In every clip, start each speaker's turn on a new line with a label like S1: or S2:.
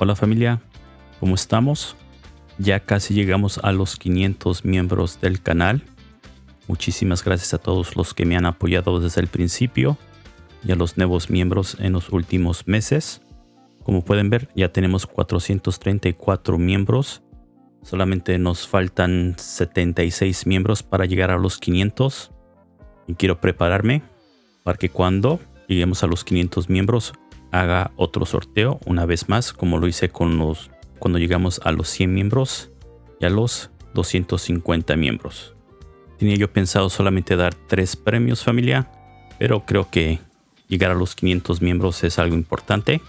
S1: Hola familia, ¿cómo estamos? Ya casi llegamos a los 500 miembros del canal. Muchísimas gracias a todos los que me han apoyado desde el principio y a los nuevos miembros en los últimos meses. Como pueden ver, ya tenemos 434 miembros. Solamente nos faltan 76 miembros para llegar a los 500. Y quiero prepararme para que cuando lleguemos a los 500 miembros haga otro sorteo una vez más como lo hice con los cuando llegamos a los 100 miembros y a los 250 miembros. Tenía yo pensado solamente dar tres premios familia, pero creo que llegar a los 500 miembros es algo importante.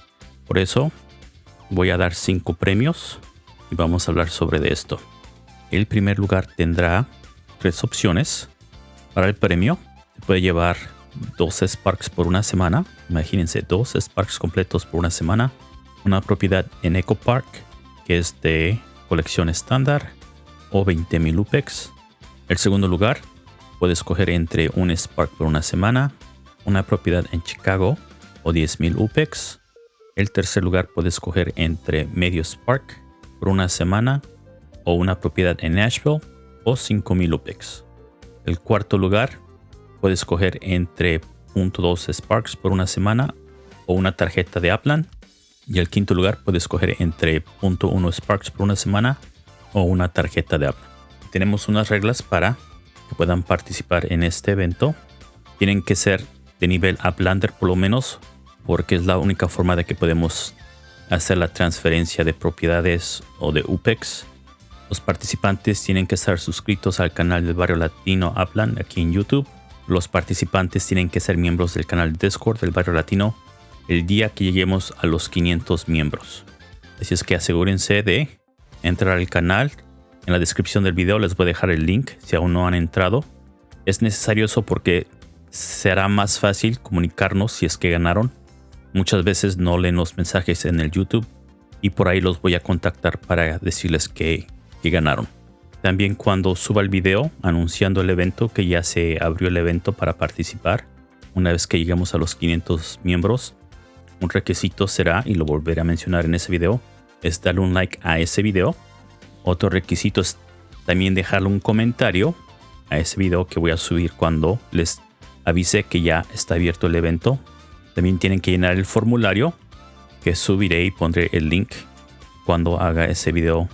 S1: Por eso voy a dar cinco premios y vamos a hablar sobre de esto. El primer lugar tendrá tres opciones para el premio. Se puede llevar dos Sparks por una semana. Imagínense, dos Sparks completos por una semana. Una propiedad en Eco Park, que es de colección estándar, o 20.000 UPEX. El segundo lugar, puede escoger entre un Spark por una semana, una propiedad en Chicago, o 10.000 UPEX. El tercer lugar, puede escoger entre medio Spark por una semana, o una propiedad en Nashville, o 5.000 UPEX. El cuarto lugar, Puede escoger entre .2 Sparks por una semana o una tarjeta de Upland. Y el quinto lugar puede escoger entre .1 Sparks por una semana o una tarjeta de Upland. Tenemos unas reglas para que puedan participar en este evento. Tienen que ser de nivel Uplander por lo menos porque es la única forma de que podemos hacer la transferencia de propiedades o de UPEX. Los participantes tienen que estar suscritos al canal del barrio latino Upland aquí en YouTube los participantes tienen que ser miembros del canal Discord del Barrio Latino el día que lleguemos a los 500 miembros. Así es que asegúrense de entrar al canal. En la descripción del video les voy a dejar el link si aún no han entrado. Es necesario eso porque será más fácil comunicarnos si es que ganaron. Muchas veces no leen los mensajes en el YouTube y por ahí los voy a contactar para decirles que, que ganaron. También cuando suba el video anunciando el evento que ya se abrió el evento para participar. Una vez que lleguemos a los 500 miembros, un requisito será, y lo volveré a mencionar en ese video, es darle un like a ese video. Otro requisito es también dejarle un comentario a ese video que voy a subir cuando les avise que ya está abierto el evento. También tienen que llenar el formulario que subiré y pondré el link cuando haga ese video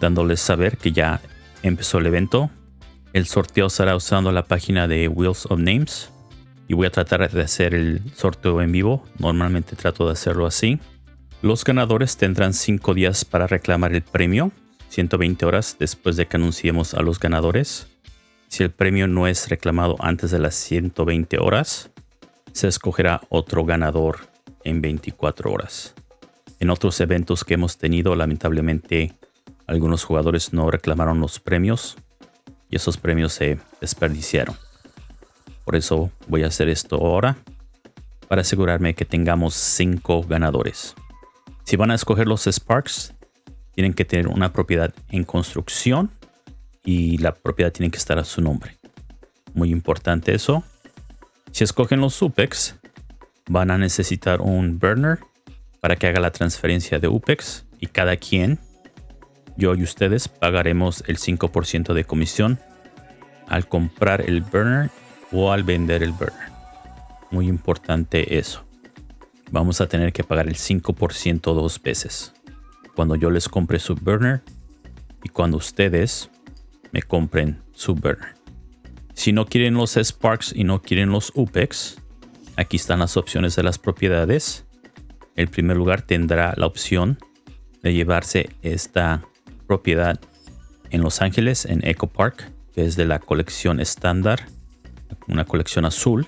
S1: dándoles saber que ya empezó el evento. El sorteo será usando la página de Wheels of Names y voy a tratar de hacer el sorteo en vivo. Normalmente trato de hacerlo así. Los ganadores tendrán 5 días para reclamar el premio, 120 horas después de que anunciemos a los ganadores. Si el premio no es reclamado antes de las 120 horas, se escogerá otro ganador en 24 horas. En otros eventos que hemos tenido, lamentablemente algunos jugadores no reclamaron los premios y esos premios se desperdiciaron. Por eso voy a hacer esto ahora para asegurarme que tengamos 5 ganadores. Si van a escoger los Sparks, tienen que tener una propiedad en construcción y la propiedad tiene que estar a su nombre. Muy importante eso. Si escogen los UPEX, van a necesitar un burner para que haga la transferencia de UPEX y cada quien yo y ustedes pagaremos el 5% de comisión al comprar el burner o al vender el burner. Muy importante eso. Vamos a tener que pagar el 5% dos veces. Cuando yo les compre su burner y cuando ustedes me compren su burner. Si no quieren los Sparks y no quieren los UPEX, aquí están las opciones de las propiedades. El primer lugar tendrá la opción de llevarse esta propiedad en Los Ángeles, en Eco Park, que es de la colección estándar, una colección azul.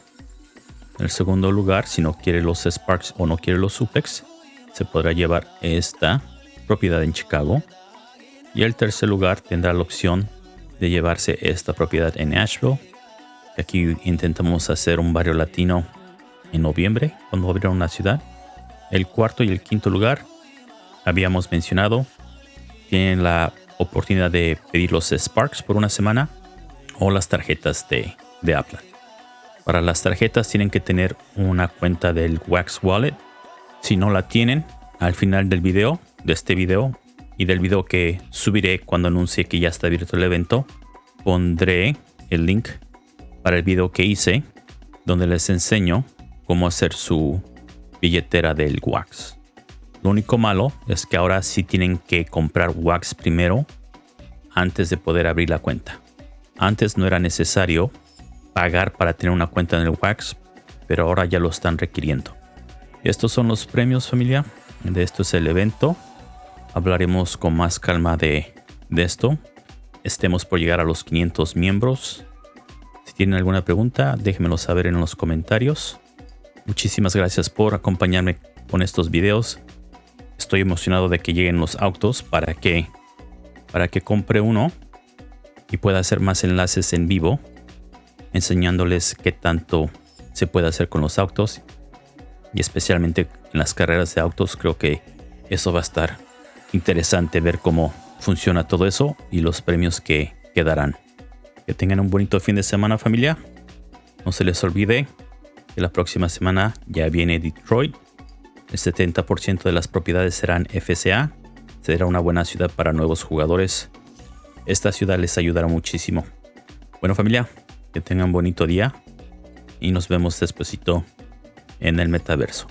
S1: El segundo lugar, si no quiere los Sparks o no quiere los Supex, se podrá llevar esta propiedad en Chicago. Y el tercer lugar tendrá la opción de llevarse esta propiedad en Nashville. Aquí intentamos hacer un barrio latino en noviembre, cuando abrieron la ciudad. El cuarto y el quinto lugar habíamos mencionado tienen la oportunidad de pedir los Sparks por una semana o las tarjetas de, de Apple. Para las tarjetas tienen que tener una cuenta del Wax Wallet. Si no la tienen, al final del video de este video y del video que subiré cuando anuncie que ya está abierto el evento, pondré el link para el video que hice donde les enseño cómo hacer su billetera del Wax. Lo único malo es que ahora sí tienen que comprar Wax primero antes de poder abrir la cuenta. Antes no era necesario pagar para tener una cuenta en el Wax, pero ahora ya lo están requiriendo. Estos son los premios familia. De esto es el evento. Hablaremos con más calma de, de esto. Estemos por llegar a los 500 miembros. Si tienen alguna pregunta, déjenmelo saber en los comentarios. Muchísimas gracias por acompañarme con estos videos. Estoy emocionado de que lleguen los autos para que, para que compre uno y pueda hacer más enlaces en vivo enseñándoles qué tanto se puede hacer con los autos y especialmente en las carreras de autos creo que eso va a estar interesante ver cómo funciona todo eso y los premios que quedarán. Que tengan un bonito fin de semana familia. No se les olvide que la próxima semana ya viene Detroit. El 70% de las propiedades serán FCA. Será una buena ciudad para nuevos jugadores. Esta ciudad les ayudará muchísimo. Bueno familia, que tengan bonito día y nos vemos despuesito en el metaverso.